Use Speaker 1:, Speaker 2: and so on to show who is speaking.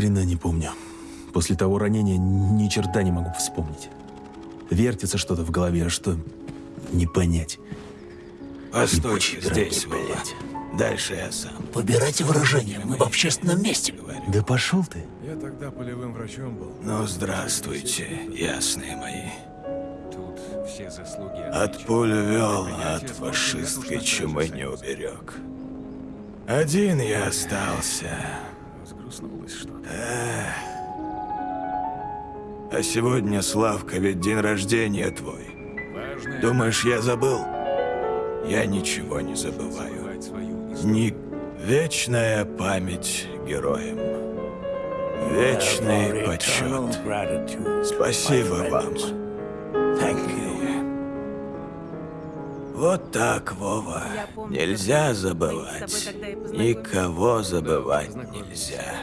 Speaker 1: Хрена не помню. После того ранения ни черта не могу вспомнить. Вертится что-то в голове, а что не понять.
Speaker 2: Постойте
Speaker 1: Ебучие
Speaker 2: здесь,
Speaker 1: блядь.
Speaker 2: Дальше я сам.
Speaker 3: Выбирайте выражение, мы в общественном месте.
Speaker 1: Да пошел ты.
Speaker 4: Я тогда полевым врачом был.
Speaker 2: Ну, здравствуйте, ясные мои.
Speaker 5: Тут все заслуги
Speaker 2: От пуль вел, а от фашистской чумы не уберег. Один я остался.
Speaker 5: Сгрустнулось что-то.
Speaker 2: А сегодня, Славка, ведь день рождения твой.
Speaker 5: Важное
Speaker 2: Думаешь, я забыл? Я ничего не забываю. Ни... Вечная память героям. Вечный почет. Спасибо вам. Вот так, Вова.
Speaker 6: Помню,
Speaker 2: Нельзя забывать.
Speaker 6: тобой.
Speaker 2: Никого забывать нельзя.